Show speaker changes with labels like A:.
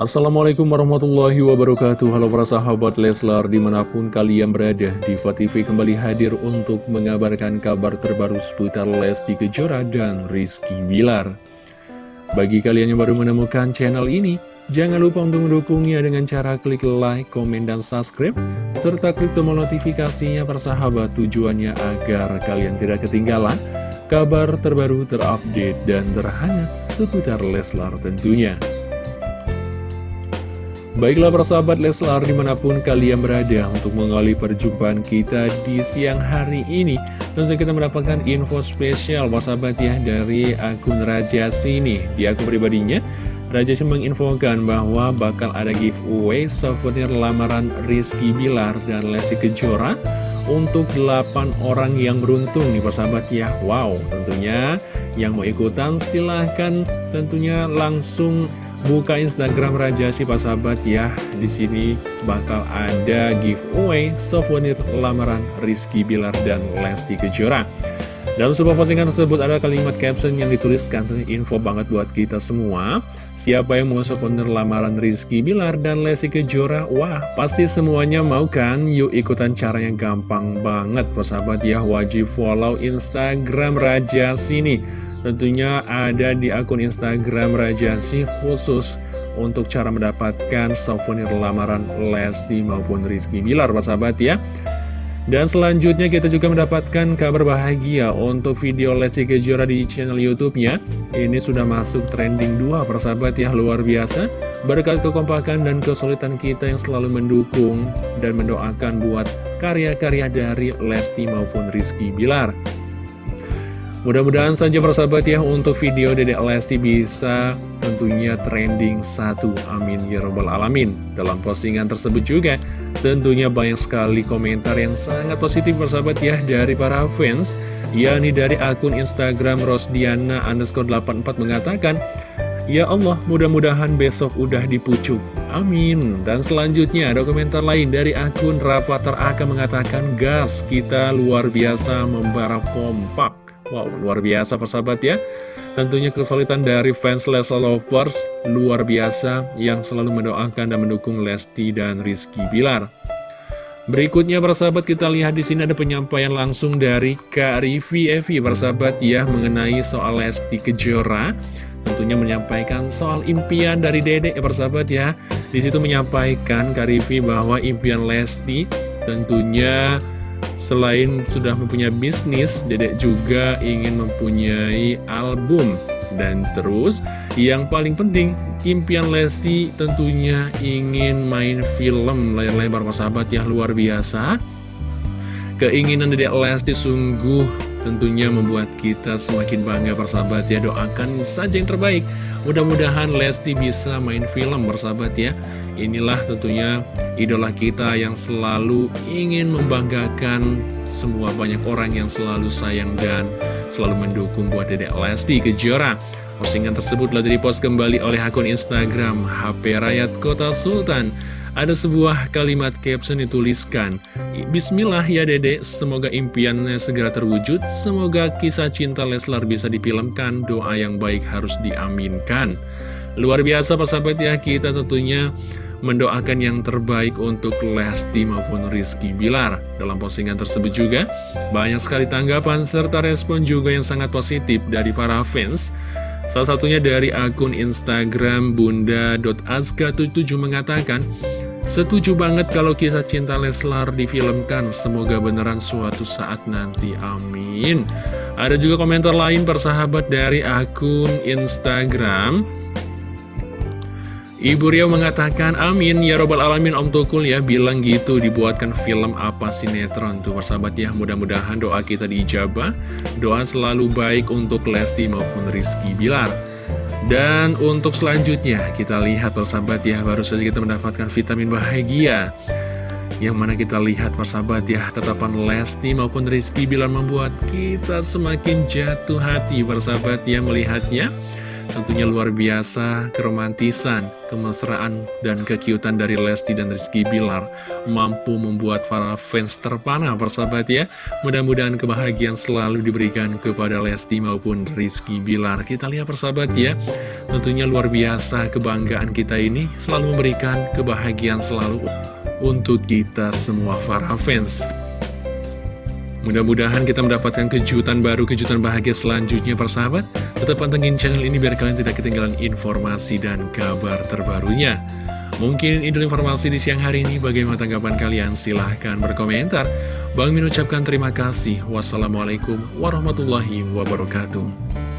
A: Assalamualaikum warahmatullahi wabarakatuh. Halo para sahabat Leslar di mana pun kalian berada Diva TV kembali hadir untuk mengabarkan kabar terbaru seputar Lesti Kejora dan Rizky Bilar. Bagi kalian yang baru menemukan channel ini Jangan lupa untuk mendukungnya dengan cara klik like, komen, dan subscribe Serta klik tombol notifikasinya persahabat tujuannya agar kalian tidak ketinggalan Kabar terbaru terupdate dan terhangat seputar Leslar tentunya Baiklah persahabat Leslar di mana pun kalian berada untuk mengawali perjumpaan kita di siang hari ini Tentu kita mendapatkan info spesial persahabat ya dari akun Raja Sini. Di akun pribadinya Raja Sini menginfokan bahwa bakal ada giveaway souvenir lamaran Rizky Bilar dan Lesti Kejora Untuk 8 orang yang beruntung nih persahabat ya. Wow tentunya yang mau ikutan silahkan tentunya langsung buka Instagram Raja si sahabat ya. Di sini bakal ada giveaway souvenir lamaran Rizky Bilar dan Lesti Kejora. Dalam sebuah postingan tersebut ada kalimat caption yang dituliskan info banget buat kita semua. Siapa yang mau souvenir lamaran Rizky Bilar dan Lesti Kejora? Wah, pasti semuanya mau kan? Yuk ikutan cara yang gampang banget, persahabat ya. Wajib follow Instagram Raja sini Tentunya ada di akun Instagram Rajasi khusus untuk cara mendapatkan souvenir lamaran Lesti maupun Rizky Bilar, Pak sahabat ya. Dan selanjutnya kita juga mendapatkan kabar bahagia untuk video Lesti Kejora di channel YouTube-nya. Ini sudah masuk trending 2 persahabat ya, luar biasa. Berkat kekompakan dan kesulitan kita yang selalu mendukung dan mendoakan buat karya-karya dari Lesti maupun Rizky Bilar. Mudah-mudahan saja persahabat ya untuk video Dedek Lesti bisa tentunya trending satu. Amin ya robbal alamin. Dalam postingan tersebut juga tentunya banyak sekali komentar yang sangat positif persahabat ya dari para fans. Yakni dari akun Instagram Rosdiana underscore 84 mengatakan Ya Allah mudah-mudahan besok udah dipucuk. Amin. Dan selanjutnya ada komentar lain dari akun Rafathar Aka mengatakan Gas kita luar biasa membara kompak Wow, luar biasa persahabat ya Tentunya kesulitan dari fans Leslar Lovers luar biasa yang selalu mendoakan dan mendukung Lesti dan Rizky Bilar. Berikutnya persahabat kita lihat di sini ada penyampaian langsung dari Kak Rivi Evi persahabat ya mengenai soal Lesti Kejora. Tentunya menyampaikan soal impian dari Dedek ya persahabat ya. Di situ menyampaikan Kak Rivi bahwa impian Lesti tentunya Selain sudah mempunyai bisnis, Dedek juga ingin mempunyai album. Dan terus, yang paling penting, impian Lesti tentunya ingin main film layar lebar sahabat ya luar biasa. Keinginan Dedek Lesti sungguh tentunya membuat kita semakin bangga persahabat ya. Doakan saja yang terbaik. Mudah-mudahan Lesti bisa main film bersahabat ya. Inilah tentunya idola kita yang selalu ingin membanggakan semua banyak orang yang selalu sayang dan selalu mendukung buat Dedek Lesti Kejora. Postingan tersebut telah dipost kembali oleh akun Instagram HP Rakyat Kota Sultan. Ada sebuah kalimat caption dituliskan, Bismillah ya dedek, semoga impiannya segera terwujud, semoga kisah cinta Leslar bisa difilmkan, doa yang baik harus diaminkan. Luar biasa persahabat ya, kita tentunya mendoakan yang terbaik untuk Lesti maupun Rizky Bilar. Dalam postingan tersebut juga, banyak sekali tanggapan serta respon juga yang sangat positif dari para fans. Salah satunya dari akun Instagram bunda.azka77 mengatakan, Setuju banget kalau kisah cinta Leslar difilmkan, semoga beneran suatu saat nanti, amin. Ada juga komentar lain persahabat dari akun Instagram Ibu Riau mengatakan amin ya robbal alamin. Om Tukul ya bilang gitu dibuatkan film apa sinetron tuh persahabat ya. Mudah-mudahan doa kita diijabah. Doa selalu baik untuk Lesti maupun Rizky Bilar. Dan untuk selanjutnya kita lihat persahabat ya baru saja kita mendapatkan vitamin bahagia. Yang mana kita lihat persahabat ya tetapan Lesti maupun Rizky Bilar membuat kita semakin jatuh hati persahabat ya melihatnya Tentunya luar biasa keromantisan, kemesraan, dan kekiutan dari Lesti dan Rizky Bilar mampu membuat para fans terpana persahabat ya. Mudah-mudahan kebahagiaan selalu diberikan kepada Lesti maupun Rizky Bilar. Kita lihat persahabat ya, tentunya luar biasa kebanggaan kita ini selalu memberikan kebahagiaan selalu untuk kita semua para fans. Mudah-mudahan kita mendapatkan kejutan baru, kejutan bahagia selanjutnya persahabat. Tetap pantengin channel ini biar kalian tidak ketinggalan informasi dan kabar terbarunya. Mungkin itu informasi di siang hari ini. Bagaimana tanggapan kalian? Silahkan berkomentar. Bang Min ucapkan terima kasih. Wassalamualaikum warahmatullahi wabarakatuh.